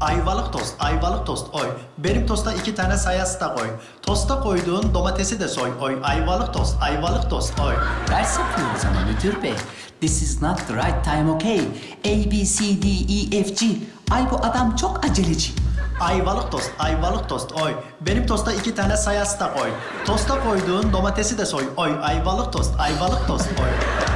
Ayvalık tost, ayvalık tost oy. Benim tosta iki tane sayası da koy. Tosta koyduğun domatesi de soy oy. Ayvalık tost, ayvalık tost oy. Ders yapıyoruz ama müdür bey. This is not the right time, okay? A, B, C, D, E, F, G. Ay bu adam çok aceleci. Ayvalık tost, ayvalık tost oy. Benim tosta iki tane sayası da koy. Tosta koyduğun domatesi de soy oy. Ayvalık tost, ayvalık tost oy.